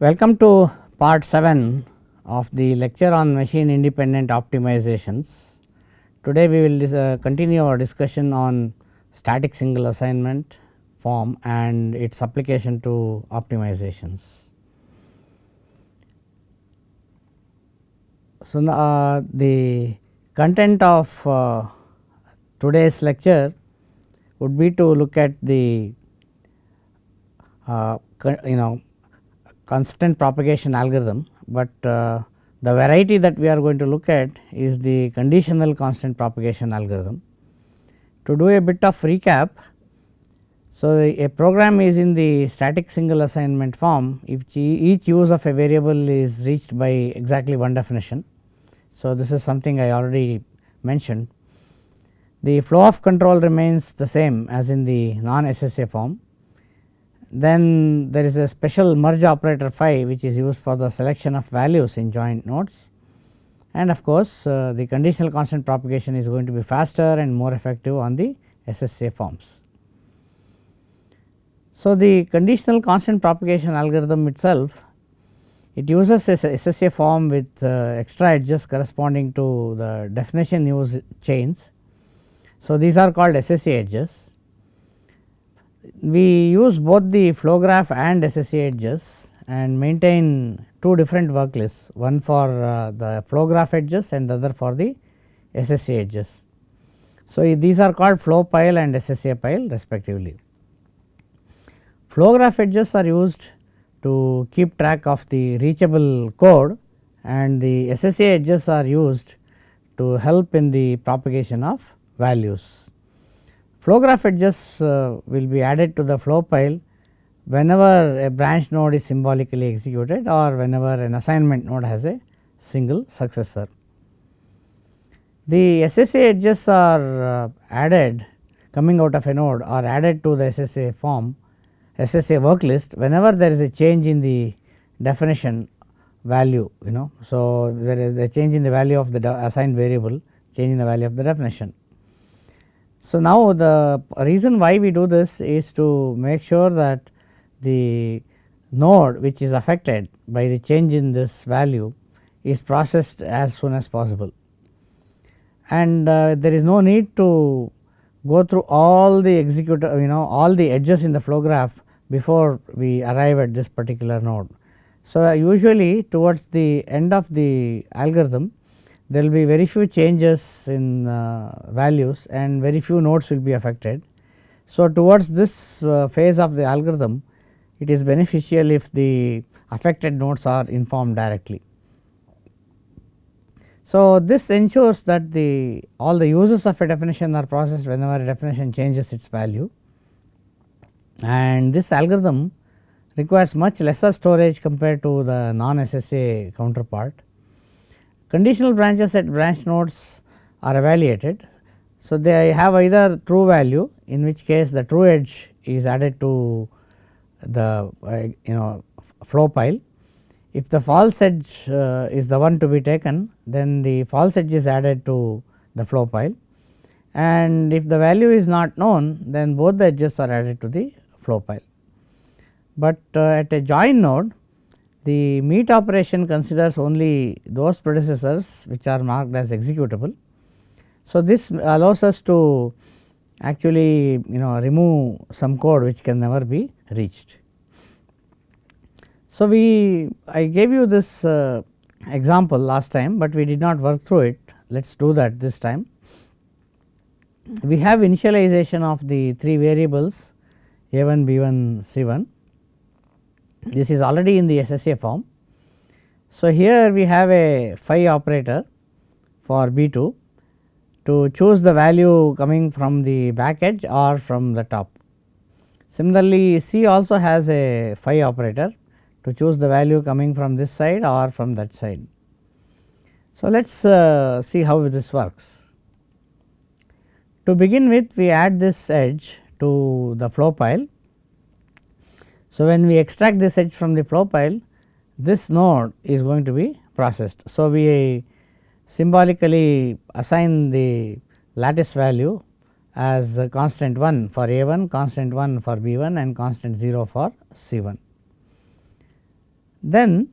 Welcome to part 7 of the lecture on machine independent optimizations. Today we will uh, continue our discussion on static single assignment form and its application to optimizations. So, uh, the content of uh, today's lecture would be to look at the uh, you know constant propagation algorithm, but uh, the variety that we are going to look at is the conditional constant propagation algorithm. To do a bit of recap, so a program is in the static single assignment form if each use of a variable is reached by exactly one definition. So, this is something I already mentioned. The flow of control remains the same as in the non SSA form then there is a special merge operator phi which is used for the selection of values in join nodes and of course, uh, the conditional constant propagation is going to be faster and more effective on the SSA forms. So, the conditional constant propagation algorithm itself it uses a SSA form with uh, extra edges corresponding to the definition use chains. So, these are called SSA edges we use both the flow graph and SSA edges and maintain two different work lists one for uh, the flow graph edges and the other for the SSA edges. So, these are called flow pile and SSA pile respectively. Flow graph edges are used to keep track of the reachable code and the SSA edges are used to help in the propagation of values. Flow graph edges uh, will be added to the flow pile whenever a branch node is symbolically executed or whenever an assignment node has a single successor. The SSA edges are uh, added coming out of a node or added to the SSA form SSA work list whenever there is a change in the definition value you know. So, there is a change in the value of the assigned variable change in the value of the definition. So, now the reason why we do this is to make sure that the node which is affected by the change in this value is processed as soon as possible. And uh, there is no need to go through all the execute you know all the edges in the flow graph before we arrive at this particular node. So, uh, usually towards the end of the algorithm there will be very few changes in uh, values and very few nodes will be affected. So, towards this uh, phase of the algorithm it is beneficial if the affected nodes are informed directly. So, this ensures that the all the uses of a definition are processed whenever a definition changes its value and this algorithm requires much lesser storage compared to the non SSA counterpart Conditional branches at branch nodes are evaluated. So, they have either true value in which case the true edge is added to the uh, you know flow pile. If the false edge uh, is the one to be taken then the false edge is added to the flow pile and if the value is not known then both the edges are added to the flow pile. But uh, at a join node the meet operation considers only those predecessors which are marked as executable. So, this allows us to actually you know remove some code which can never be reached. So, we I gave you this uh, example last time, but we did not work through it let us do that this time. We have initialization of the 3 variables a 1 b 1 c 1 this is already in the SSA form. So, here we have a phi operator for B 2 to choose the value coming from the back edge or from the top. Similarly, C also has a phi operator to choose the value coming from this side or from that side. So, let us uh, see how this works. To begin with we add this edge to the flow pile so, when we extract this edge from the flow pile this node is going to be processed. So, we symbolically assign the lattice value as constant 1 for A 1, constant 1 for B 1 and constant 0 for C 1. then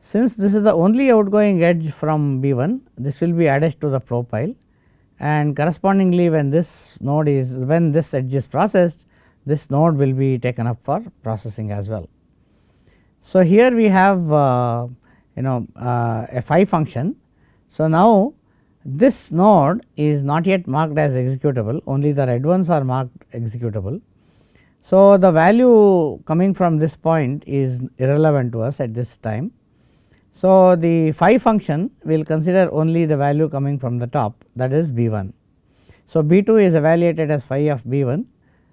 since this is the only outgoing edge from B 1 this will be added to the flow pile and correspondingly when this node is when this edge is processed this node will be taken up for processing as well. So, here we have uh, you know uh, a phi function. So, now this node is not yet marked as executable only the red ones are marked executable. So, the value coming from this point is irrelevant to us at this time. So, the phi function will consider only the value coming from the top that is B 1. So, B 2 is evaluated as phi of B 1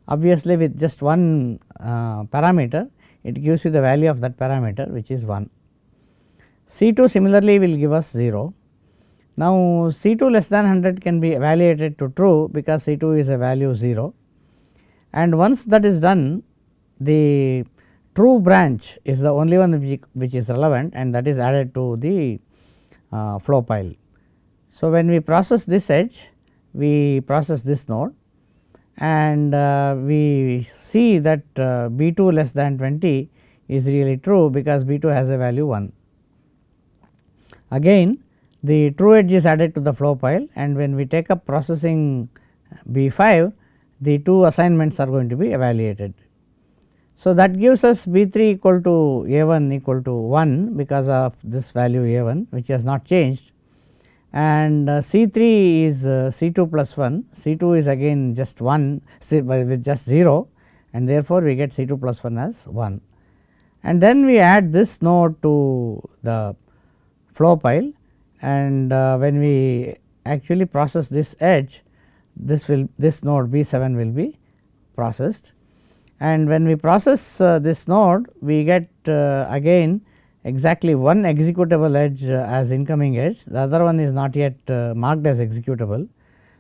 obviously with just one uh, parameter it gives you the value of that parameter which is 1. C 2 similarly will give us 0. Now, C 2 less than 100 can be evaluated to true because C 2 is a value 0 and once that is done the true branch is the only one which, is relevant and that is added to the uh, flow pile. So, when we process this edge we process this node and uh, we see that uh, B 2 less than 20 is really true because B 2 has a value 1. Again the true edge is added to the flow pile and when we take up processing B 5 the two assignments are going to be evaluated. So, that gives us B 3 equal to A 1 equal to 1 because of this value A 1 which has not changed and uh, C 3 is uh, C 2 plus 1, C 2 is again just 1 with just 0 and therefore, we get C 2 plus 1 as 1. And then we add this node to the flow pile. And uh, when we actually process this edge this will this node B 7 will be processed. And when we process this node we get again exactly one executable edge uh, as incoming edge, the other one is not yet uh, marked as executable.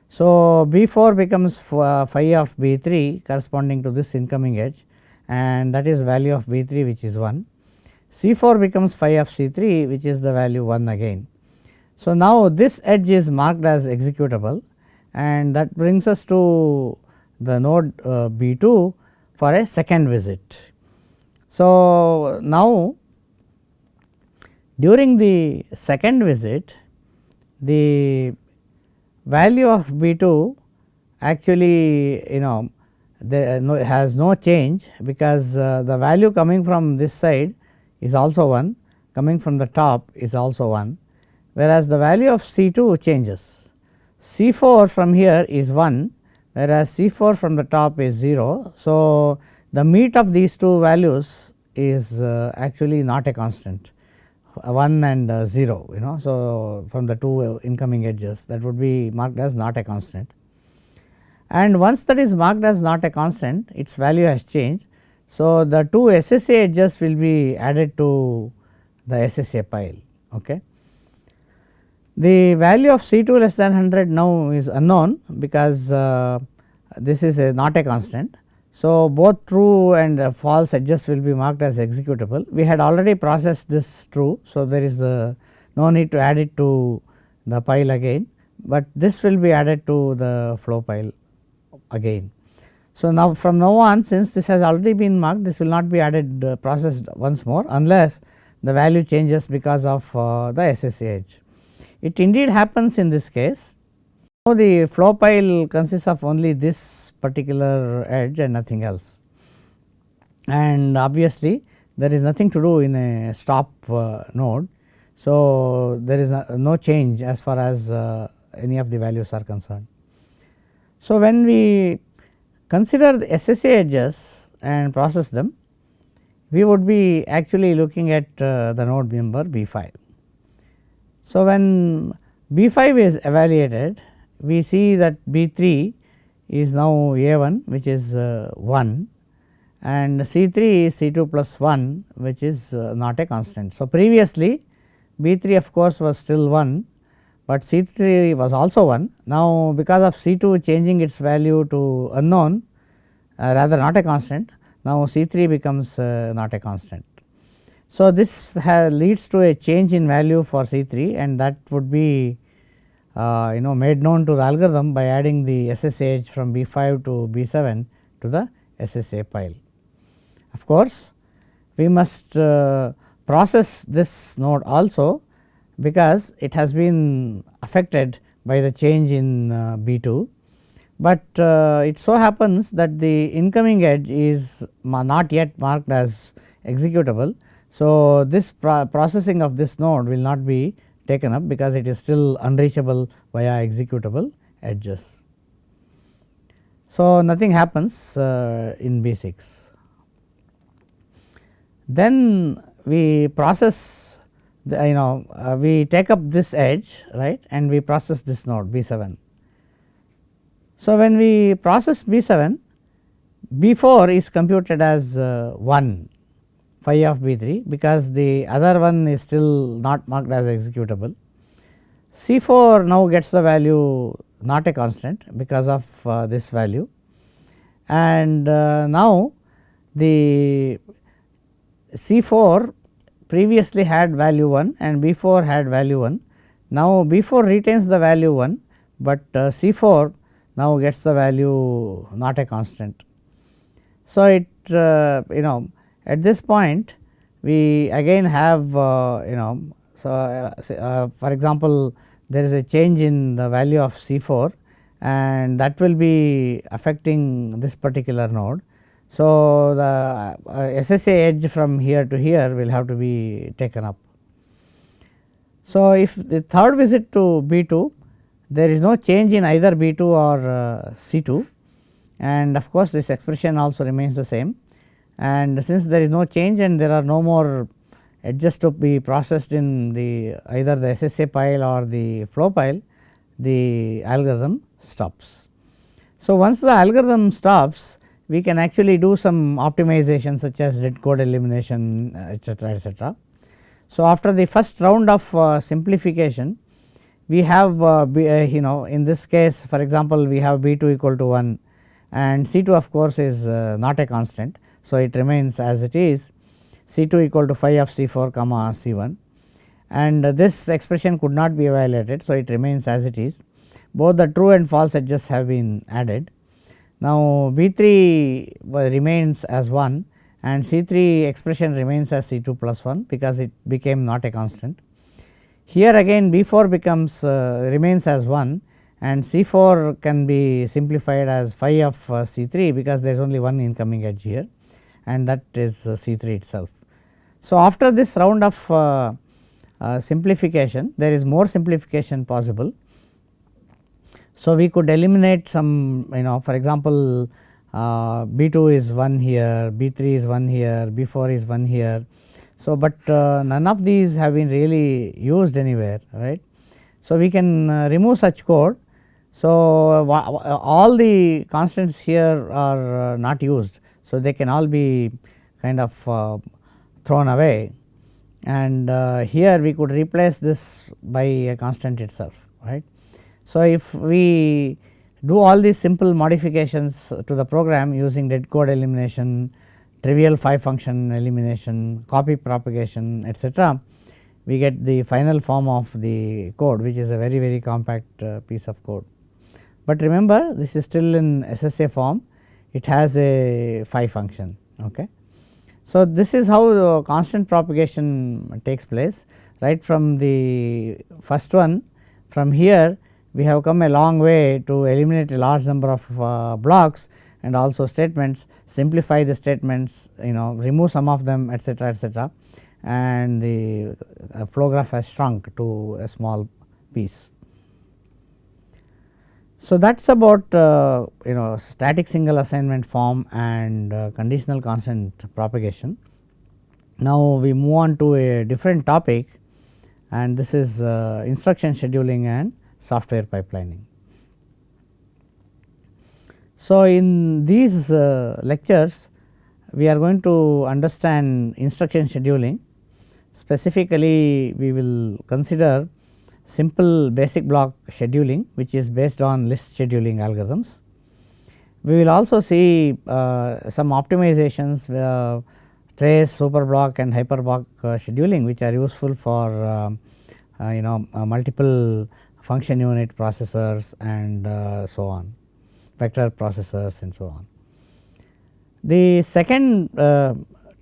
So, B 4 becomes uh, phi of B 3 corresponding to this incoming edge and that is value of B 3 which is 1. C 4 becomes phi of C 3 which is the value 1 again. So, now this edge is marked as executable and that brings us to the node B 2 for a second visit. So, now during the second visit, the value of B 2 actually you know there no, has no change because uh, the value coming from this side is also 1 coming from the top is also 1 whereas the value of C 2 changes. C 4 from here is 1 whereas C 4 from the top is 0. So, the meet of these two values is uh, actually not a constant 1 and uh, 0 you know. So, from the two incoming edges that would be marked as not a constant and once that is marked as not a constant its value has changed. So, the two SSA edges will be added to the SSA pile. Okay. The value of C 2 less than 100 now is unknown because uh, this is a not a constant so, both true and false edges will be marked as executable. We had already processed this true. So, there is uh, no need to add it to the pile again, but this will be added to the flow pile again. So, now from now on since this has already been marked this will not be added uh, processed once more unless the value changes because of uh, the SSA edge. It indeed happens in this case now, the flow pile consists of only this particular edge and nothing else and obviously there is nothing to do in a stop uh, node. So, there is no, no, change as far as uh, any of the values are concerned. So, when we consider the SSA edges and process them we would be actually looking at uh, the node member B 5. So, when B 5 is evaluated we see that B 3 is now A 1 which is uh, 1 and C 3 is C 2 plus 1 which is uh, not a constant. So, previously B 3 of course was still 1, but C 3 was also 1. Now, because of C 2 changing its value to unknown uh, rather not a constant, now C 3 becomes uh, not a constant. So, this leads to a change in value for C 3 and that would be you know made known to the algorithm by adding the SSA edge from B 5 to B 7 to the SSA pile. Of course, we must uh, process this node also because it has been affected by the change in uh, B 2, but uh, it so happens that the incoming edge is not yet marked as executable. So, this pro processing of this node will not be taken up because it is still unreachable via executable edges. So, nothing happens uh, in B 6. Then we process the, you know uh, we take up this edge right and we process this node B 7. So, when we process B 7 B 4 is computed as uh, 1 phi of B 3 because the other one is still not marked as executable. C 4 now gets the value not a constant because of uh, this value and uh, now the C 4 previously had value 1 and B 4 had value 1. Now, B 4 retains the value 1, but uh, C 4 now gets the value not a constant. So, it uh, you know at this point we again have uh, you know so uh, uh, for example there is a change in the value of C 4 and that will be affecting this particular node. So, the uh, SSA edge from here to here will have to be taken up. So, if the third visit to B 2 there is no change in either B 2 or uh, C 2 and of course, this expression also remains the same and since there is no change and there are no more edges to be processed in the either the SSA pile or the flow pile the algorithm stops. So, once the algorithm stops we can actually do some optimization such as dead code elimination etcetera etcetera. So, after the first round of uh, simplification we have uh, B, uh, you know in this case for example, we have B 2 equal to 1 and C 2 of course, is uh, not a constant. So, it remains as it is C 2 equal to phi of C 4 comma C 1 and this expression could not be evaluated. So, it remains as it is both the true and false edges have been added now, B 3 remains as 1 and C 3 expression remains as C 2 plus 1 because it became not a constant. Here again B 4 becomes uh, remains as 1 and C 4 can be simplified as phi of uh, C 3 because there is only one incoming edge here and that is uh, C 3 itself. So, after this round of uh, uh, simplification there is more simplification possible so, we could eliminate some you know for example, uh, B 2 is 1 here, B 3 is 1 here, B 4 is 1 here. So, but uh, none of these have been really used anywhere right. So, we can uh, remove such code. So, all the constants here are not used. So, they can all be kind of uh, thrown away and uh, here we could replace this by a constant itself right. So, if we do all these simple modifications to the program using dead code elimination, trivial phi function elimination, copy propagation etcetera, we get the final form of the code which is a very very compact uh, piece of code. But remember this is still in SSA form, it has a phi function. Okay. So, this is how the constant propagation takes place right from the first one from here we have come a long way to eliminate a large number of uh, blocks and also statements, simplify the statements, you know remove some of them etcetera etcetera and the flow graph has shrunk to a small piece. So, that is about uh, you know static single assignment form and uh, conditional constant propagation. Now, we move on to a different topic and this is uh, instruction scheduling and software pipelining. So, in these uh, lectures we are going to understand instruction scheduling specifically we will consider simple basic block scheduling which is based on list scheduling algorithms. We will also see uh, some optimizations uh, trace, super block and hyper block uh, scheduling which are useful for uh, uh, you know multiple function unit processors and uh, so on vector processors and so on. The second uh,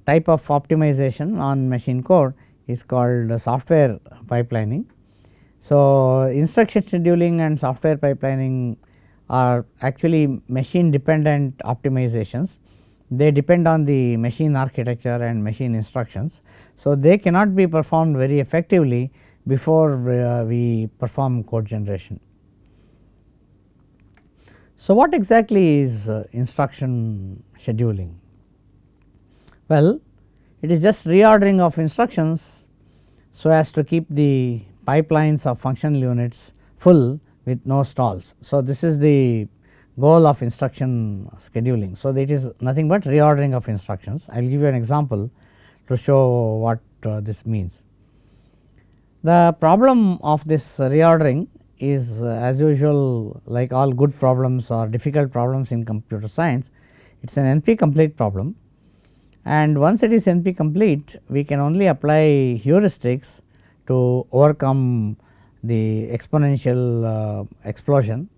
type of optimization on machine code is called software pipelining. So, instruction scheduling and software pipelining are actually machine dependent optimizations. They depend on the machine architecture and machine instructions. So, they cannot be performed very effectively before uh, we perform code generation. So, what exactly is uh, instruction scheduling? Well, it is just reordering of instructions so as to keep the pipelines of functional units full with no stalls. So, this is the goal of instruction scheduling. So, it is nothing but reordering of instructions. I will give you an example to show what uh, this means. The problem of this reordering is uh, as usual like all good problems or difficult problems in computer science, it is an NP complete problem and once it is NP complete we can only apply heuristics to overcome the exponential uh, explosion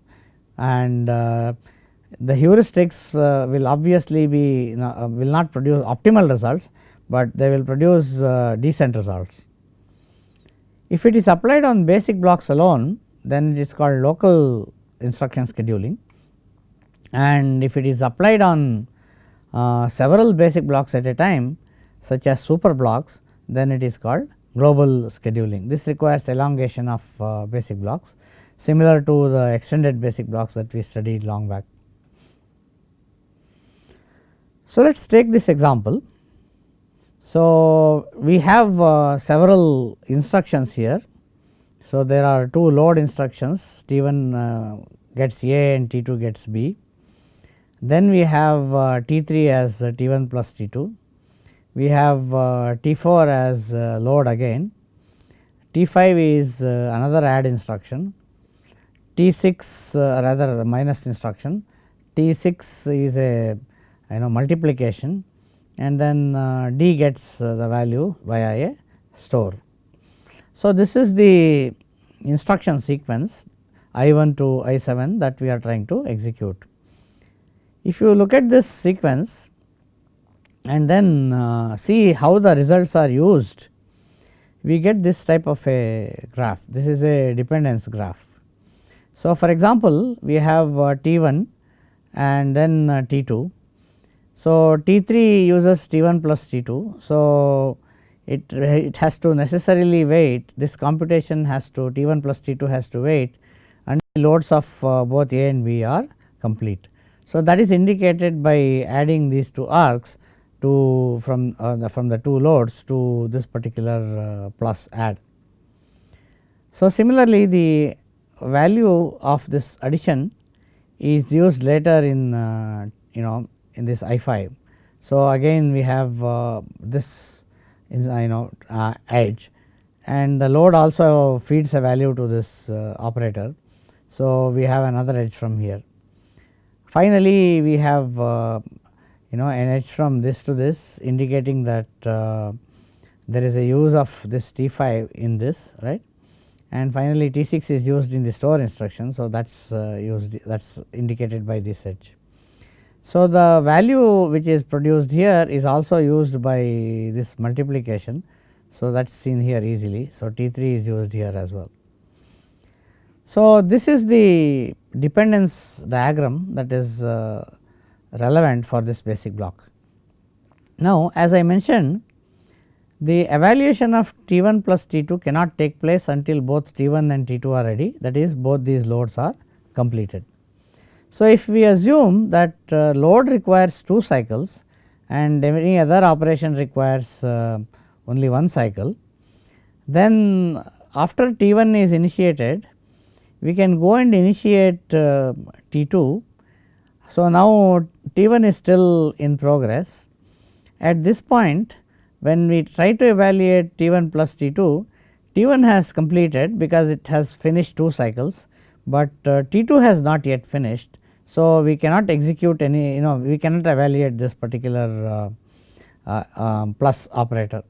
and uh, the heuristics uh, will obviously be will not produce optimal results, but they will produce decent results. If it is applied on basic blocks alone then it is called local instruction scheduling and if it is applied on uh, several basic blocks at a time such as super blocks then it is called global scheduling. This requires elongation of uh, basic blocks similar to the extended basic blocks that we studied long back. So, let us take this example. So, we have uh, several instructions here. So, there are two load instructions T 1 uh, gets A and T 2 gets B. Then we have uh, T 3 as uh, T 1 plus T 2 we have uh, T 4 as uh, load again, T 5 is uh, another add instruction, T 6 uh, rather minus instruction, T 6 is a you know multiplication and then D gets the value via a store. So, this is the instruction sequence I 1 to I 7 that we are trying to execute. If you look at this sequence and then uh, see how the results are used, we get this type of a graph. This is a dependence graph. So, for example, we have uh, T 1 and then uh, T 2. So, T 3 uses T 1 plus T 2. So, it, it has to necessarily wait this computation has to T 1 plus T 2 has to wait until loads of uh, both A and B are complete. So, that is indicated by adding these two arcs to from uh, the, from the two loads to this particular uh, plus add. So, similarly the value of this addition is used later in uh, you know in this I 5. So, again we have uh, this in you know uh, edge and the load also feeds a value to this uh, operator. So, we have another edge from here. Finally, we have you know an edge from this to this indicating that uh, there is a use of this T 5 in this right and finally T 6 is used in the store instruction. So, that is uh, used that is indicated by this edge. So, the value which is produced here is also used by this multiplication. So, that is seen here easily. So, T 3 is used here as well. So, this is the dependence diagram that is uh, relevant for this basic block. Now, as I mentioned the evaluation of T 1 plus T 2 cannot take place until both T 1 and T 2 are ready that is both these loads are completed. So, if we assume that uh, load requires 2 cycles and any other operation requires uh, only one cycle, then after T 1 is initiated we can go and initiate uh, T 2 so, now T 1 is still in progress. At this point when we try to evaluate T 1 plus T 2, T 1 has completed because it has finished 2 cycles, but uh, T 2 has not yet finished. So, we cannot execute any you know we cannot evaluate this particular uh, uh, um, plus operator.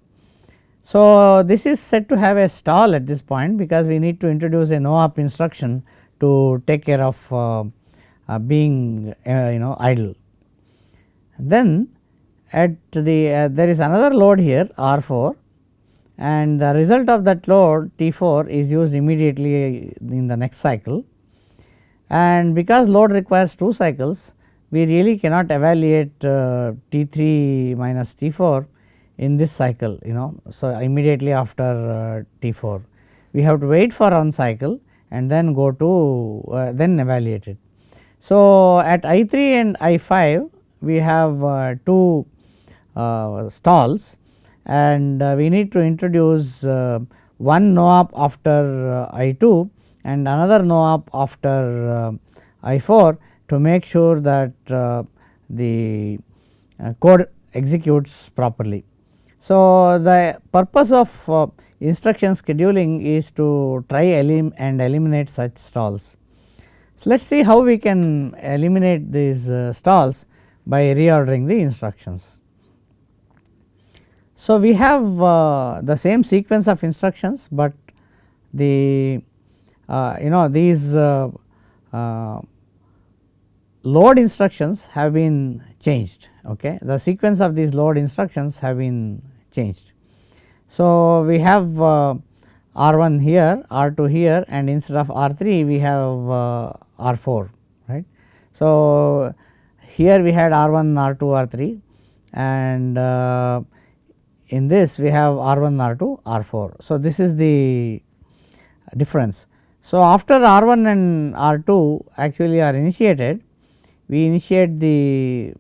So, this is said to have a stall at this point because we need to introduce a no op instruction to take care of uh, uh, being uh, you know idle. Then at the uh, there is another load here R 4 and the result of that load T 4 is used immediately in the next cycle and because load requires 2 cycles we really cannot evaluate uh, T 3 minus T 4 in this cycle you know. So, immediately after uh, T 4 we have to wait for one cycle and then go to uh, then evaluate it. So, at I 3 and I 5 we have uh, two uh, stalls and uh, we need to introduce uh, one no op after uh, I 2 and another no op after uh, I 4 to make sure that the code executes properly. So, the purpose of instruction scheduling is to try elim and eliminate such stalls. So, let us see how we can eliminate these stalls by reordering the instructions. So, we have uh, the same sequence of instructions, but the uh, you know these uh, uh, load instructions have been changed okay the sequence of these load instructions have been changed. So, we have uh, R 1 here R 2 here and instead of R 3 we have uh, R 4 right. So, here we had R 1 R 2 R 3 and uh, in this we have R 1 R 2 R 4. So, this is the difference. So, after R 1 and R 2 actually are initiated we initiate the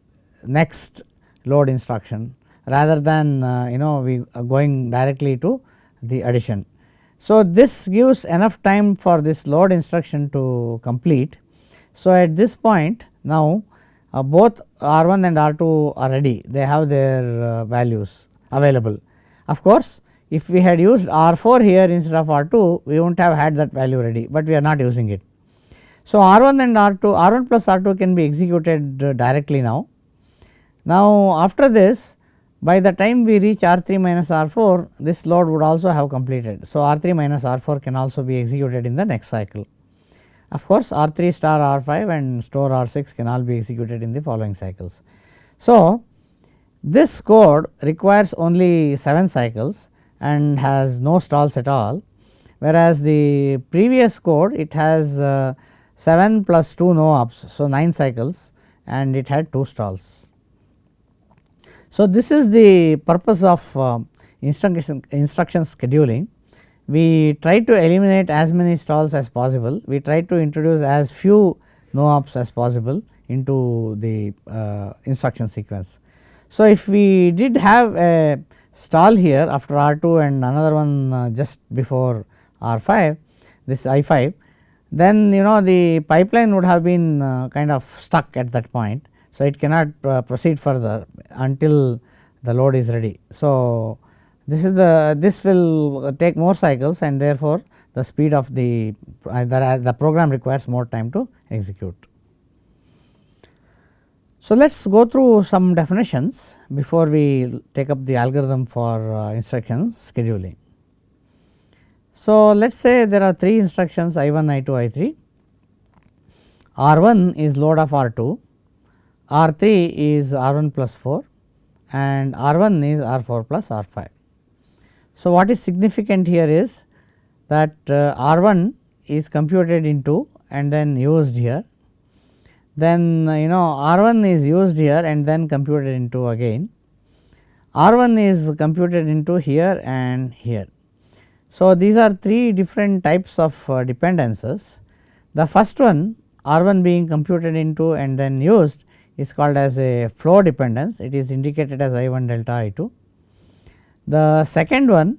next load instruction rather than uh, you know we are going directly to the addition. So, this gives enough time for this load instruction to complete. So, at this point now uh, both R 1 and R 2 are ready they have their uh, values available. Of course, if we had used R 4 here instead of R 2 we would not have had that value ready, but we are not using it. So, R 1 and R 2 R 1 plus R 2 can be executed uh, directly now. Now, after this by the time we reach R 3 minus R 4 this load would also have completed. So, R 3 minus R 4 can also be executed in the next cycle. Of course, R 3 star R 5 and store R 6 can all be executed in the following cycles. So, this code requires only 7 cycles and has no stalls at all whereas the previous code it has uh, 7 plus 2 no ops. So, 9 cycles and it had 2 stalls. So, this is the purpose of uh, instruction, instruction scheduling. We try to eliminate as many stalls as possible, we try to introduce as few no ops as possible into the uh, instruction sequence. So, if we did have a stall here after R 2 and another one uh, just before R 5 this I 5 then you know the pipeline would have been uh, kind of stuck at that point. So, it cannot uh, proceed further until the load is ready. So, this is the this will take more cycles and therefore, the speed of the uh, the, the program requires more time to execute. So, let us go through some definitions before we take up the algorithm for uh, instructions scheduling. So, let us say there are 3 instructions I 1, I 2, I 3. R 1 is load of R 2, R 3 is R 1 plus 4 and R 1 is R 4 plus R 5. So, what is significant here is that uh, R 1 is computed into and then used here. Then uh, you know R 1 is used here and then computed into again. R 1 is computed into here and here. So, these are three different types of uh, dependencies. The first one R 1 being computed into and then used is called as a flow dependence, it is indicated as I 1 delta I 2. The second one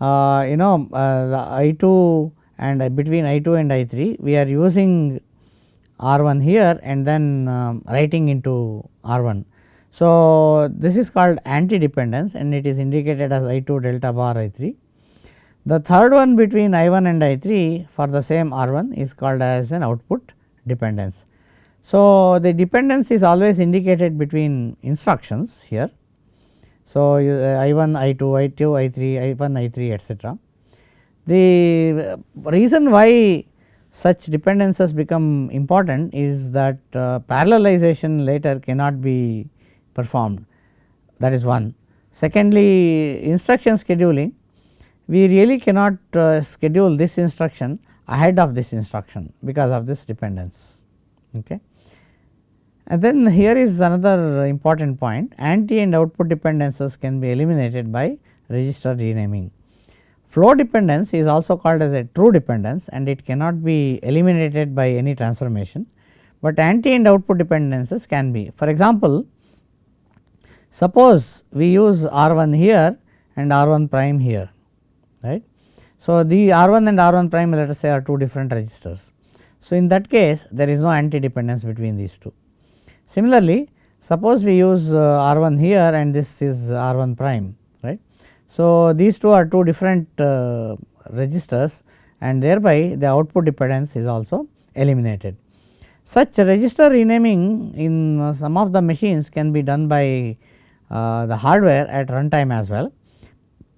uh, you know uh, I 2 and uh, between I 2 and I 3 we are using R 1 here and then um, writing into R 1. So, this is called anti dependence and it is indicated as I 2 delta bar I 3 the third one between I 1 and I 3 for the same R 1 is called as an output dependence. So, the dependence is always indicated between instructions here. So, uh, I 1, I 2, I 2, I 3, I 1, I 3 etcetera. The reason why such dependencies become important is that uh, parallelization later cannot be performed that is one. Secondly, instruction scheduling we really cannot uh, schedule this instruction ahead of this instruction because of this dependence. Okay. And then here is another important point anti and output dependencies can be eliminated by register renaming. Flow dependence is also called as a true dependence and it cannot be eliminated by any transformation, but anti and output dependencies can be. For example, suppose we use R 1 here and R 1 prime here right. So, the R 1 and R 1 prime let us say are two different registers. So, in that case there is no anti dependence between these two. Similarly, suppose we use uh, R 1 here and this is R 1 prime right. So, these two are two different uh, registers and thereby the output dependence is also eliminated. Such register renaming in uh, some of the machines can be done by uh, the hardware at runtime as well,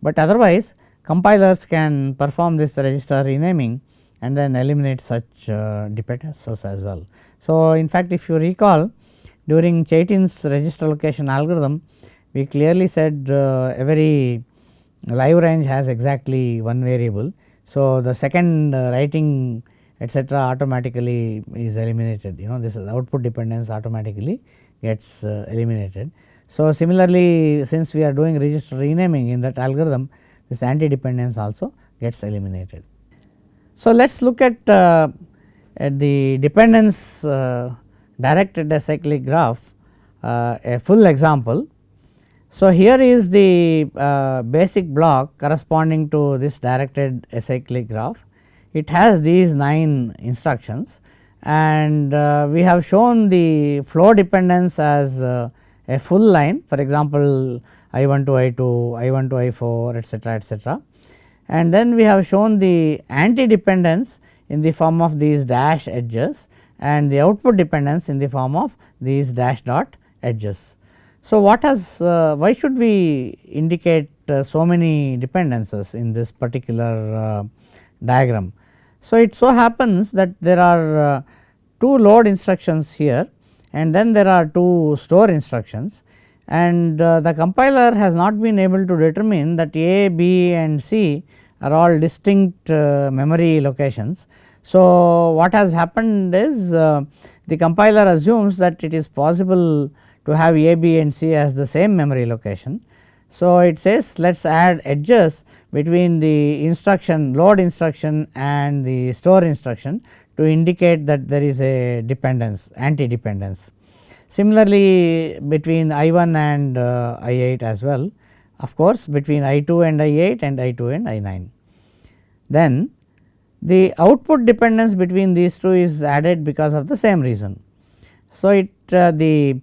but otherwise compilers can perform this register renaming and then eliminate such uh, dependencies as well. So, in fact, if you recall during Chaitin's register allocation algorithm, we clearly said uh, every live range has exactly one variable. So, the second uh, writing etcetera automatically is eliminated you know this is output dependence automatically gets uh, eliminated. So, similarly since we are doing register renaming in that algorithm this anti dependence also gets eliminated. So, let us look at, uh, at the dependence uh, directed acyclic graph uh, a full example. So, here is the uh, basic block corresponding to this directed acyclic graph. It has these 9 instructions and uh, we have shown the flow dependence as uh, a full line for example, I 1 to I 2, I 1 to I 4 etcetera etcetera. And then we have shown the anti dependence in the form of these dash edges and the output dependence in the form of these dash dot edges. So, what has uh, why should we indicate uh, so many dependencies in this particular uh, diagram. So, it so happens that there are uh, two load instructions here and then there are two store instructions and uh, the compiler has not been able to determine that A, B and C are all distinct uh, memory locations. So, what has happened is uh, the compiler assumes that it is possible to have A, B and C as the same memory location. So, it says let us add edges between the instruction load instruction and the store instruction to indicate that there is a dependence anti dependence. Similarly, between I 1 and uh, I 8 as well of course, between I 2 and I 8 and I 2 and I 9. Then the output dependence between these two is added because of the same reason. So, it uh, the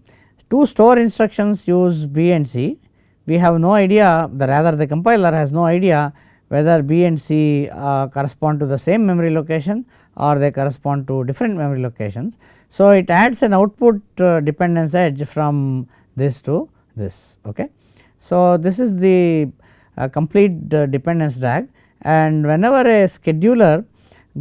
two store instructions use B and C we have no idea the rather the compiler has no idea whether B and C uh, correspond to the same memory location or they correspond to different memory locations. So, it adds an output uh, dependence edge from this to this. Okay. So, this is the uh, complete uh, dependence DAG and whenever a scheduler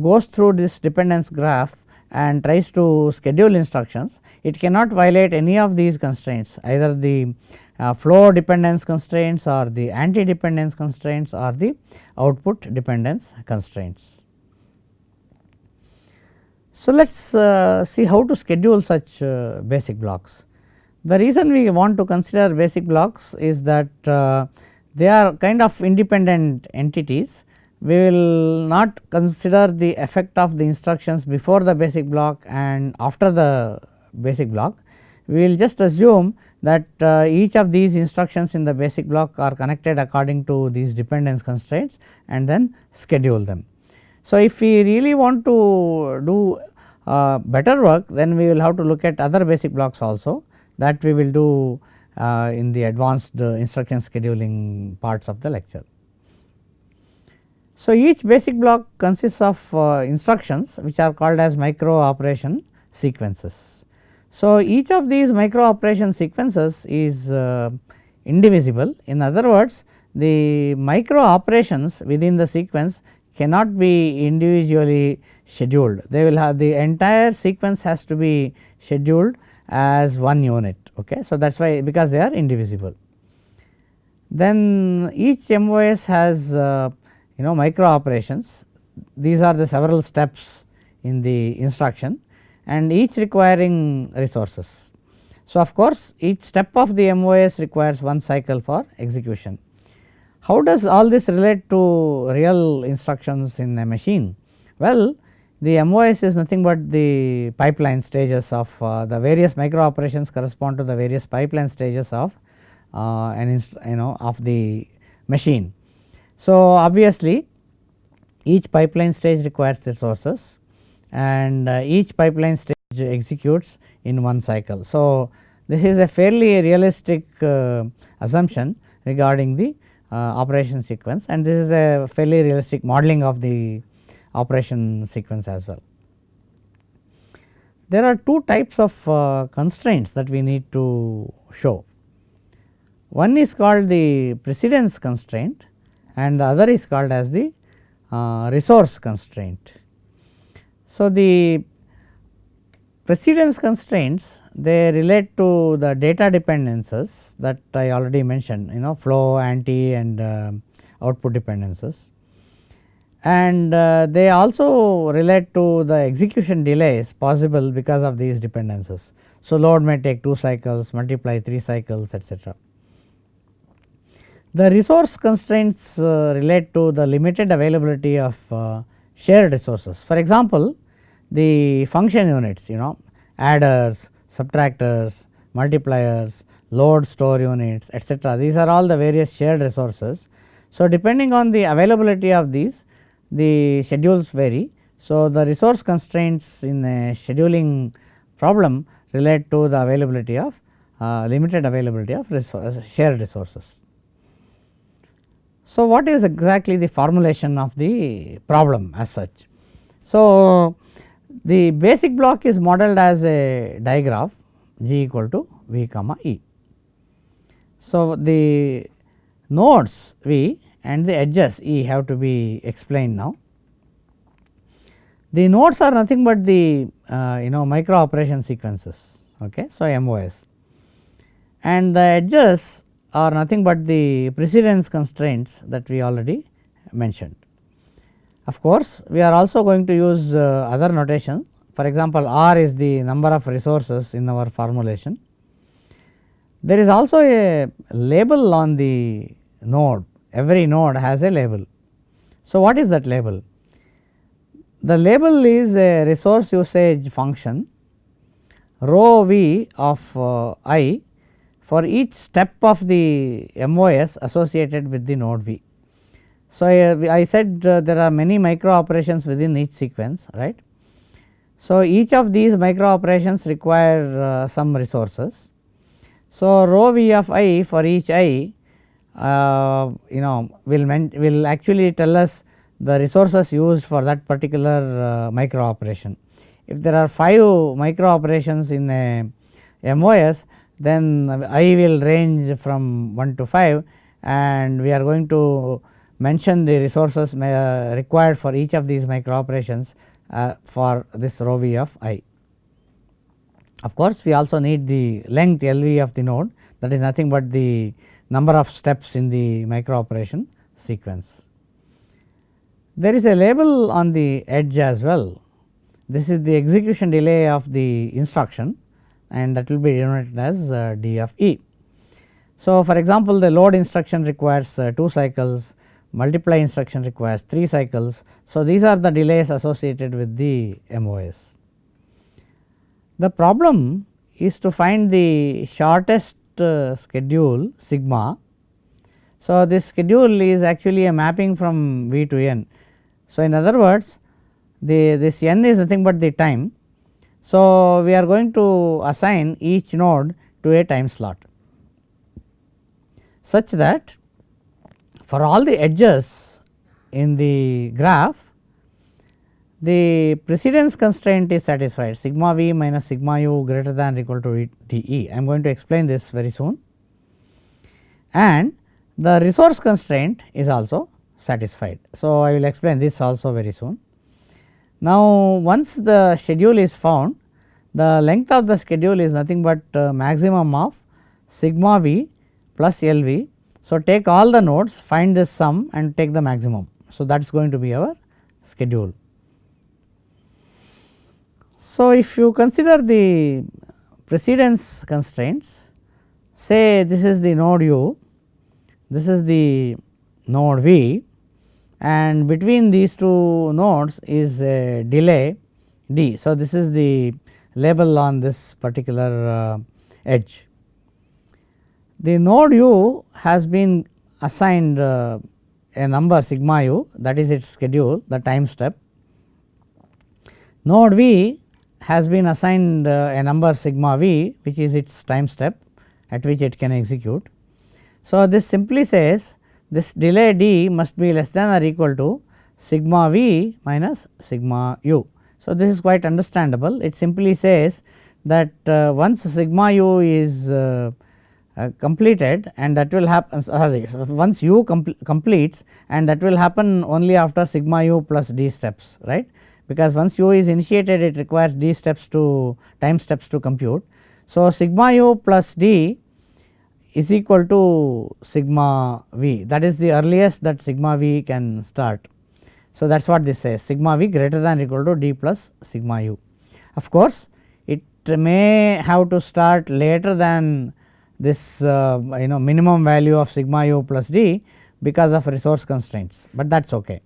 goes through this dependence graph and tries to schedule instructions, it cannot violate any of these constraints either the uh, flow dependence constraints or the anti dependence constraints or the output dependence constraints. So, let us uh, see how to schedule such uh, basic blocks. The reason we want to consider basic blocks is that uh, they are kind of independent entities. We will not consider the effect of the instructions before the basic block and after the basic block. We will just assume that uh, each of these instructions in the basic block are connected according to these dependence constraints and then schedule them. So, if we really want to do uh, better work then we will have to look at other basic blocks also that we will do uh, in the advanced uh, instruction scheduling parts of the lecture. So, each basic block consists of uh, instructions which are called as micro operation sequences. So, each of these micro operation sequences is uh, indivisible in other words the micro operations within the sequence cannot be individually scheduled. They will have the entire sequence has to be scheduled as one unit. Okay. So, that is why because they are indivisible. then each MOS has uh, you know micro operations these are the several steps in the instruction and each requiring resources. So, of course, each step of the MOS requires one cycle for execution. How does all this relate to real instructions in a machine? Well, the MOS is nothing but the pipeline stages of uh, the various micro operations correspond to the various pipeline stages of uh, an you know of the machine. So, obviously, each pipeline stage requires resources and uh, each pipeline stage executes in one cycle. So, this is a fairly realistic uh, assumption regarding the uh, operation sequence and this is a fairly realistic modeling of the operation sequence as well. There are two types of uh, constraints that we need to show. One is called the precedence constraint and the other is called as the uh, resource constraint. So, the precedence constraints they relate to the data dependencies that I already mentioned you know flow, anti and uh, output dependencies and uh, they also relate to the execution delays possible because of these dependencies. So, load may take 2 cycles multiply 3 cycles etcetera. The resource constraints uh, relate to the limited availability of uh, shared resources. For example, the function units you know adders, subtractors, multipliers, load store units etcetera. These are all the various shared resources. So, depending on the availability of these the schedules vary. So, the resource constraints in a scheduling problem relate to the availability of uh, limited availability of resource, shared resources. So, what is exactly the formulation of the problem as such? So, the basic block is modeled as a digraph g equal to v comma e. So, the nodes v and the edges e have to be explained now. The nodes are nothing but the uh, you know micro operation sequences okay. So, MOS and the edges are nothing but the precedence constraints that we already mentioned. Of course, we are also going to use uh, other notation for example, R is the number of resources in our formulation. There is also a label on the node every node has a label. So, what is that label? The label is a resource usage function rho v of uh, i for each step of the MOS associated with the node v. So, I, said uh, there are many micro operations within each sequence right. So, each of these micro operations require uh, some resources. So, rho v of i for each i uh, you know will will actually tell us the resources used for that particular uh, micro operation. If there are 5 micro operations in a MOS then I will range from 1 to 5 and we are going to mention the resources uh, required for each of these micro operations uh, for this rho v of i. Of course, we also need the length L v of the node that is nothing but the number of steps in the micro operation sequence. There is a label on the edge as well. This is the execution delay of the instruction and that will be denoted as uh, d of e. So, for example, the load instruction requires uh, 2 cycles, multiply instruction requires 3 cycles. So, these are the delays associated with the MOS. The problem is to find the shortest uh, schedule sigma. So, this schedule is actually a mapping from V to n. So, in other words the this n is nothing but the time. So, we are going to assign each node to a time slot such that for all the edges in the graph the precedence constraint is satisfied sigma v minus sigma u greater than or equal to d e. I am going to explain this very soon and the resource constraint is also satisfied. So, I will explain this also very soon. Now, once the schedule is found the length of the schedule is nothing but uh, maximum of sigma v plus L v So, take all the nodes find this sum and take the maximum. So, that is going to be our schedule. So, if you consider the precedence constraints say this is the node u, this is the node v and between these two nodes is a delay d. So, this is the label on this particular uh, edge. The node u has been assigned uh, a number sigma u that is its schedule the time step. Node v has been assigned uh, a number sigma v which is its time step at which it can execute. So, this simply says this delay d must be less than or equal to sigma v minus sigma u. So, this is quite understandable it simply says that uh, once sigma u is uh, uh, completed and that will happen sorry once u completes and that will happen only after sigma u plus d steps right because once u is initiated it requires d steps to time steps to compute. So, sigma u plus d is equal to sigma v that is the earliest that sigma v can start. So, that is what this says sigma v greater than or equal to d plus sigma u. Of course, it may have to start later than this uh, you know minimum value of sigma u plus d because of resource constraints, but that is ok.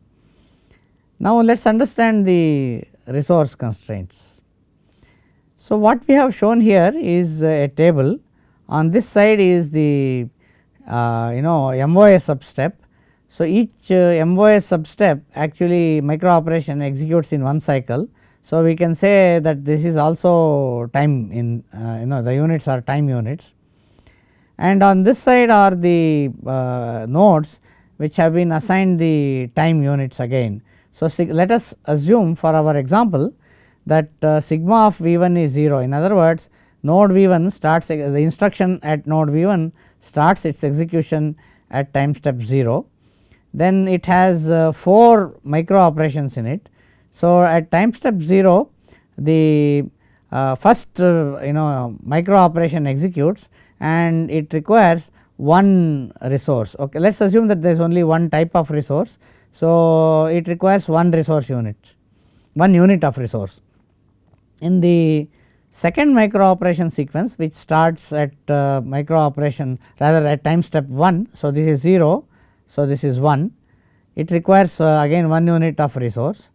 Now, let us understand the resource constraints. So, what we have shown here is a table on this side is the uh, you know MOS sub step. So, each uh, MOS sub step actually micro operation executes in one cycle. So, we can say that this is also time in uh, you know the units are time units and on this side are the uh, nodes which have been assigned the time units again. So, let us assume for our example that uh, sigma of V 1 is 0 in other words node V 1 starts the instruction at node V 1 starts its execution at time step 0 then it has uh, 4 micro operations in it. So, at time step 0 the uh, first uh, you know micro operation executes and it requires one resource. Okay. Let us assume that there is only one type of resource. So, it requires one resource unit, one unit of resource. In the second micro operation sequence which starts at uh, micro operation rather at time step 1. So, this is 0. So, this is 1 it requires uh, again one unit of resource.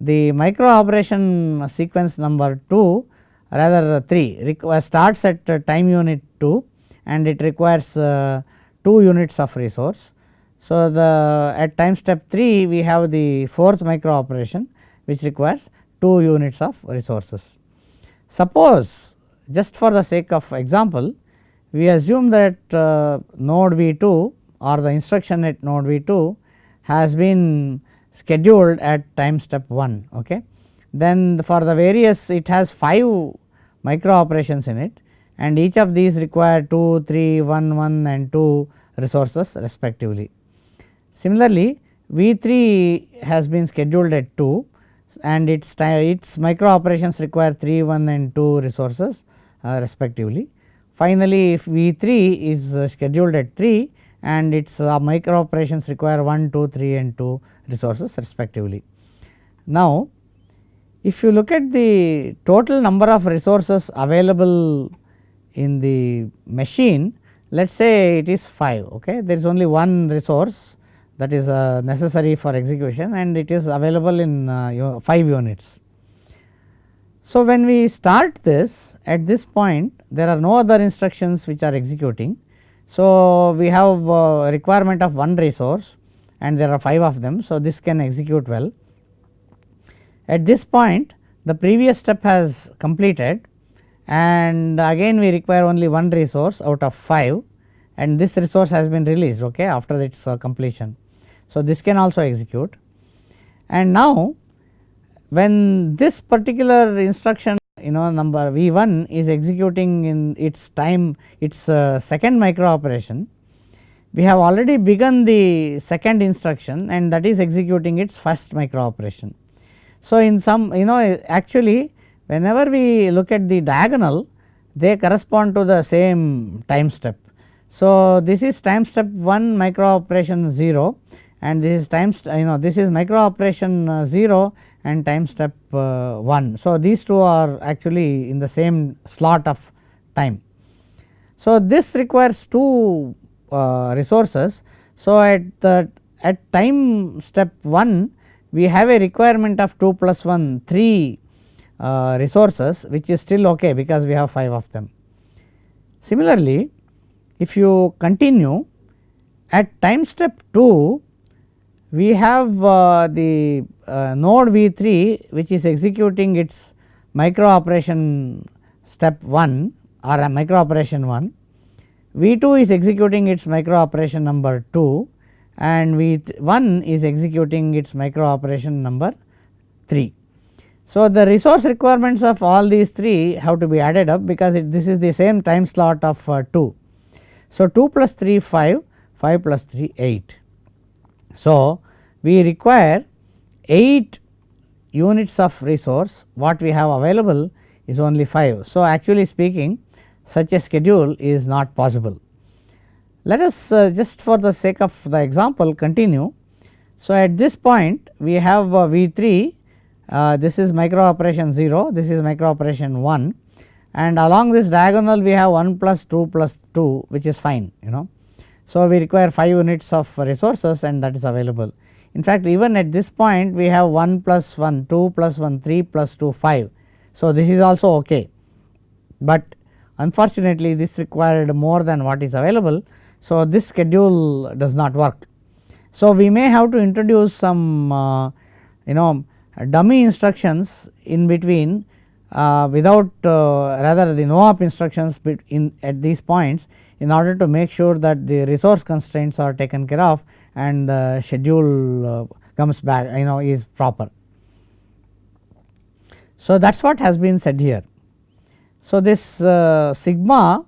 The micro operation sequence number 2 rather 3 starts at uh, time unit 2 and it requires uh, 2 units of resource. So, the at time step 3 we have the fourth micro operation which requires 2 units of resources. Suppose just for the sake of example we assume that uh, node V 2 or the instruction at node V 2 has been scheduled at time step 1. Okay. Then for the various it has 5 micro operations in it and each of these require 2, 3, 1, 1 and 2 resources respectively. Similarly, V 3 has been scheduled at 2 and its its micro operations require 3, 1 and 2 resources uh, respectively. Finally, if V 3 is uh, scheduled at 3 and its uh, micro operations require 1, 2, 3 and 2 resources respectively. Now, if you look at the total number of resources available in the machine, let us say it is 5, okay. there is only one resource that is uh, necessary for execution and it is available in uh, 5 units. So, when we start this at this point there are no other instructions which are executing. So, we have uh, requirement of one resource and there are 5 of them. So, this can execute well. At this point the previous step has completed and again we require only one resource out of 5 and this resource has been released okay, after its uh, completion. So, this can also execute and now when this particular instruction you know number V 1 is executing in its time its uh, second micro operation, we have already begun the second instruction and that is executing its first micro operation. So, in some you know actually whenever we look at the diagonal they correspond to the same time step. So, this is time step 1 micro operation 0 and this is time you know this is micro operation uh, 0 and time step uh, 1. So, these two are actually in the same slot of time. So, this requires two uh, resources. So, at the at time step 1 we have a requirement of 2 plus 1 3 uh, resources which is still ok because we have 5 of them. Similarly, if you continue at time step 2 we have uh, the uh, node V 3 which is executing its micro operation step 1 or a micro operation 1, V 2 is executing its micro operation number 2 and V 1 is executing its micro operation number 3. So, the resource requirements of all these 3 have to be added up because it, this is the same time slot of uh, 2. So, 2 plus 3 5, 5 plus 3 8. So, we require 8 units of resource what we have available is only 5. So, actually speaking such a schedule is not possible. Let us uh, just for the sake of the example continue. So, at this point we have uh, V 3 uh, this is micro operation 0 this is micro operation 1 and along this diagonal we have 1 plus 2 plus 2 which is fine you know. So, we require 5 units of resources and that is available. In fact, even at this point we have 1 plus 1 2 plus 1 3 plus 2 5. So, this is also ok, but unfortunately this required more than what is available. So, this schedule does not work. So, we may have to introduce some uh, you know dummy instructions in between uh, without uh, rather the no op instructions in at these points in order to make sure that the resource constraints are taken care of and the schedule uh, comes back you know is proper. So, that is what has been said here. So, this uh, sigma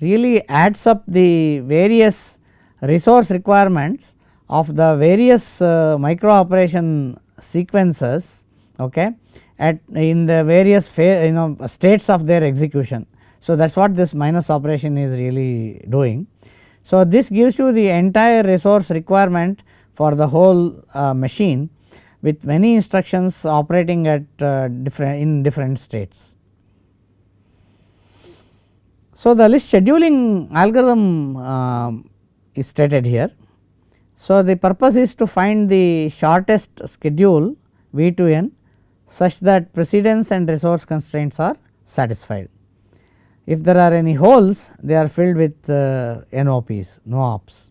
really adds up the various resource requirements of the various uh, micro operation sequences okay, at in the various you know states of their execution. So, that is what this minus operation is really doing. So, this gives you the entire resource requirement for the whole uh, machine with many instructions operating at uh, different in different states. So, the list scheduling algorithm uh, is stated here. So, the purpose is to find the shortest schedule V to n such that precedence and resource constraints are satisfied. If there are any holes they are filled with uh, NOPs, no ops.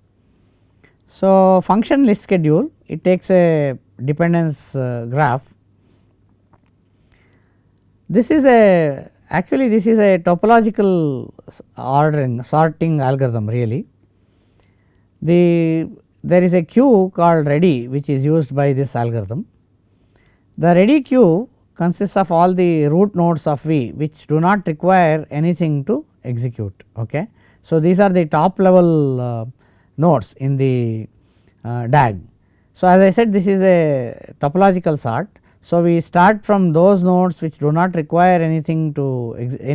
So, function list schedule it takes a dependence uh, graph. This is a actually this is a topological ordering sorting algorithm really. The there is a queue called ready which is used by this algorithm. The ready queue consists of all the root nodes of V which do not require anything to execute. Okay. So, these are the top level uh, nodes in the uh, DAG. So, as I said this is a topological sort. So, we start from those nodes which do not require anything to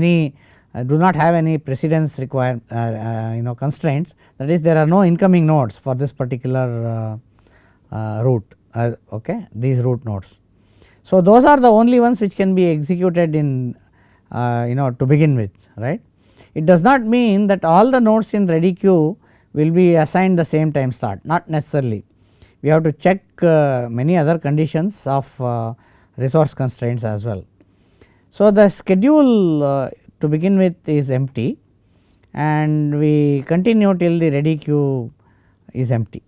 any uh, do not have any precedence require uh, uh, you know constraints that is there are no incoming nodes for this particular uh, root okay these root nodes. So, those are the only ones which can be executed in you know to begin with right. It does not mean that all the nodes in ready queue will be assigned the same time slot not necessarily we have to check uh, many other conditions of uh, resource constraints as well. So, the schedule uh, to begin with is empty and we continue till the ready queue is empty.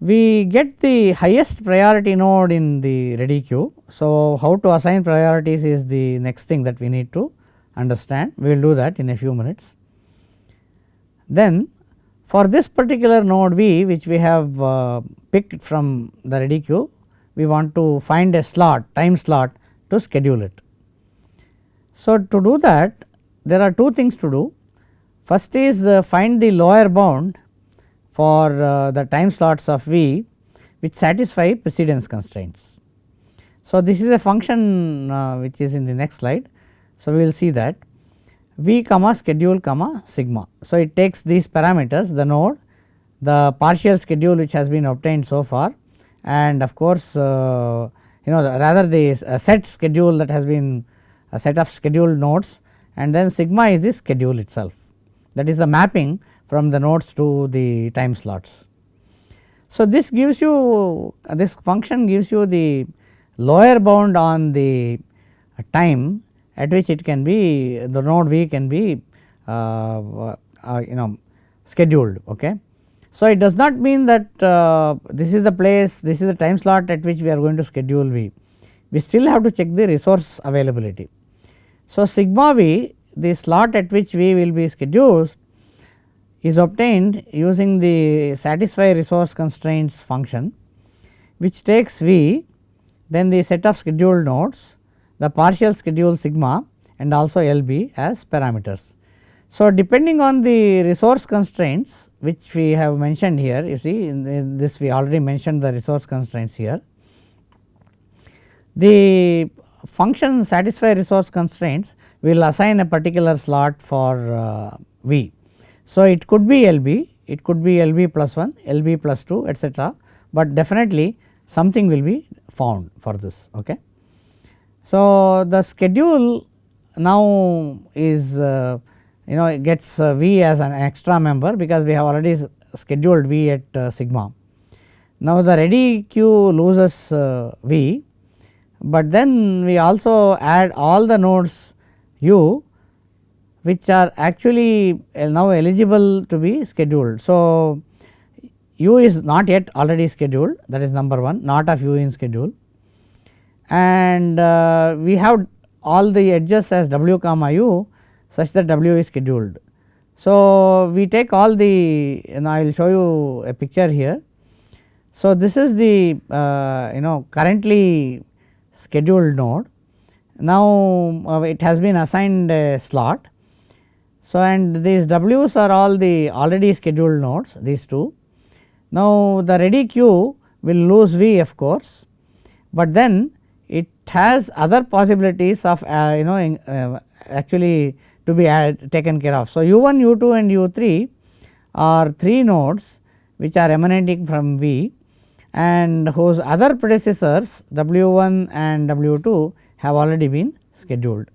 We get the highest priority node in the ready queue. So, how to assign priorities is the next thing that we need to understand we will do that in a few minutes. Then for this particular node V which we have uh, picked from the ready queue, we want to find a slot time slot to schedule it. So, to do that there are two things to do. First is uh, find the lower bound for uh, the time slots of V which satisfy precedence constraints. So, this is a function uh, which is in the next slide. So, we will see that v comma schedule comma sigma. So, it takes these parameters the node the partial schedule which has been obtained so far and of course, uh, you know the rather the set schedule that has been a set of scheduled nodes and then sigma is the schedule itself that is the mapping from the nodes to the time slots. So, this gives you this function gives you the lower bound on the time at which it can be the node v can be uh, uh, you know scheduled. Okay. So, it does not mean that uh, this is the place this is the time slot at which we are going to schedule v we still have to check the resource availability. So, sigma v the slot at which v will be scheduled is obtained using the satisfy resource constraints function which takes v then the set of scheduled nodes the partial schedule sigma and also LB as parameters. So, depending on the resource constraints which we have mentioned here you see in, in this we already mentioned the resource constraints here. The function satisfy resource constraints will assign a particular slot for uh, V. So, it could be LB, it could be LB plus 1, LB plus 2 etcetera, but definitely something will be found for this. Okay. So, the schedule now is uh, you know it gets uh, V as an extra member because we have already scheduled V at uh, sigma. Now, the ready queue loses uh, V, but then we also add all the nodes u which are actually uh, now eligible to be scheduled. So, u is not yet already scheduled that is number 1 not of u in schedule and uh, we have all the edges as w comma u such that w is scheduled. So, we take all the and I will show you a picture here. So, this is the uh, you know currently scheduled node. Now, uh, it has been assigned a slot. So, and these w's are all the already scheduled nodes these two. Now, the ready queue will lose v of course, but then it has other possibilities of uh, you know uh, actually to be add, taken care of. So, u 1, u 2 and u 3 are 3 nodes which are emanating from V and whose other predecessors W 1 and W 2 have already been scheduled.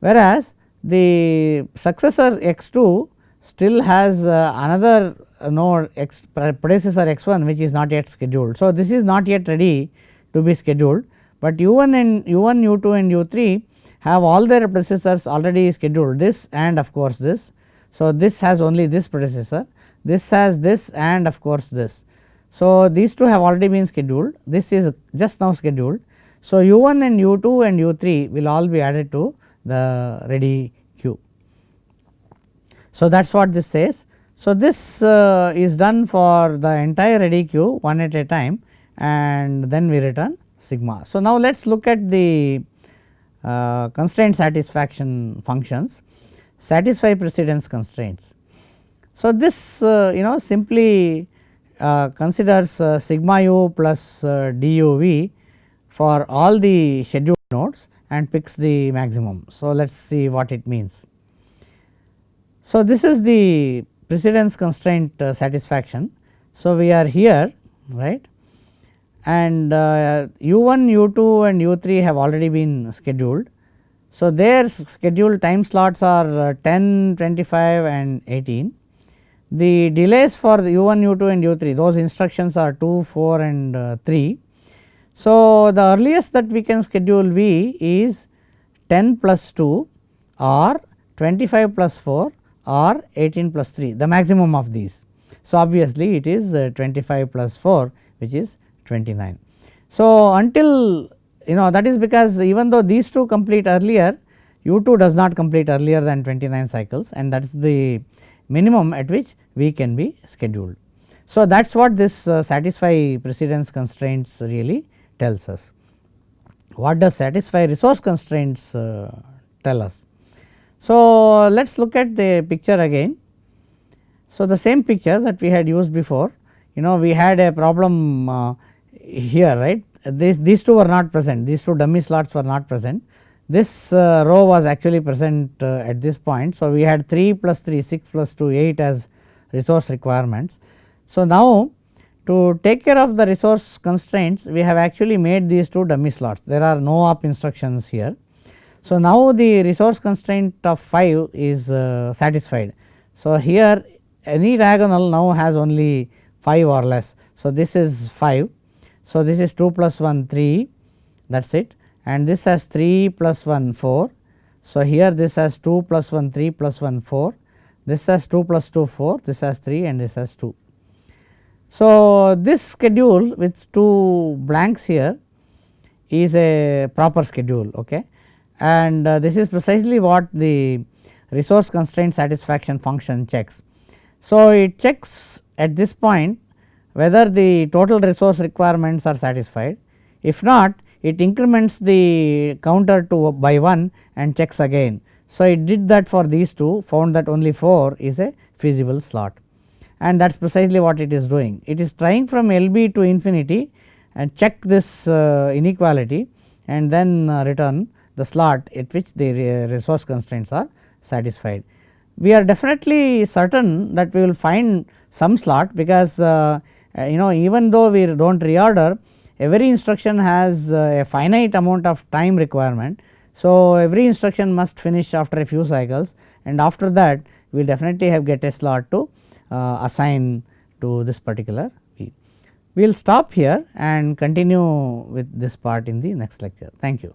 Whereas, the successor x 2 still has uh, another node x predecessor x 1 which is not yet scheduled. So, this is not yet ready to be scheduled, but u 1 and u 1 u 2 and u 3 have all their predecessors already scheduled this and of course this. So, this has only this predecessor, this has this and of course this. So, these two have already been scheduled, this is just now scheduled. So, u 1 and u 2 and u 3 will all be added to the ready. So, that is what this says. So, this uh, is done for the entire queue one at a time and then we return sigma. So, now let us look at the uh, constraint satisfaction functions satisfy precedence constraints. So, this uh, you know simply uh, considers uh, sigma u plus uh, duv for all the scheduled nodes and picks the maximum. So, let us see what it means. So, this is the precedence constraint uh, satisfaction. So, we are here right and uh, u1, u2 and u3 have already been scheduled. So, their scheduled time slots are uh, 10, 25 and 18. The delays for the u1, u2 and u3 those instructions are 2, 4 and uh, 3. So, the earliest that we can schedule V is 10 plus 2 or 25 plus 4 or 18 plus 3 the maximum of these. So, obviously, it is uh, 25 plus 4 which is 29. So, until you know that is because even though these two complete earlier u 2 does not complete earlier than 29 cycles and that is the minimum at which we can be scheduled. So, that is what this uh, satisfy precedence constraints really tells us. What does satisfy resource constraints uh, tell us? So, let us look at the picture again. So, the same picture that we had used before you know we had a problem uh, here right this, these two were not present these two dummy slots were not present this uh, row was actually present uh, at this point. So, we had 3 plus 3 6 plus 2 8 as resource requirements. So, now to take care of the resource constraints we have actually made these two dummy slots there are no op instructions here. So, now the resource constraint of 5 is uh, satisfied. So, here any diagonal now has only 5 or less. So, this is 5. So, this is 2 plus 1 3 that is it and this has 3 plus 1 4. So, here this has 2 plus 1 3 plus 1 4, this has 2 plus 2 4, this has 3 and this has 2. So, this schedule with 2 blanks here is a proper schedule okay. And uh, this is precisely what the resource constraint satisfaction function checks. So, it checks at this point whether the total resource requirements are satisfied if not it increments the counter to by 1 and checks again. So, it did that for these two found that only 4 is a feasible slot and that is precisely what it is doing. It is trying from LB to infinity and check this uh, inequality and then uh, return the slot at which the resource constraints are satisfied. We are definitely certain that we will find some slot because uh, you know even though we do not reorder every instruction has uh, a finite amount of time requirement. So, every instruction must finish after a few cycles and after that we will definitely have get a slot to uh, assign to this particular V. We will stop here and continue with this part in the next lecture. Thank you.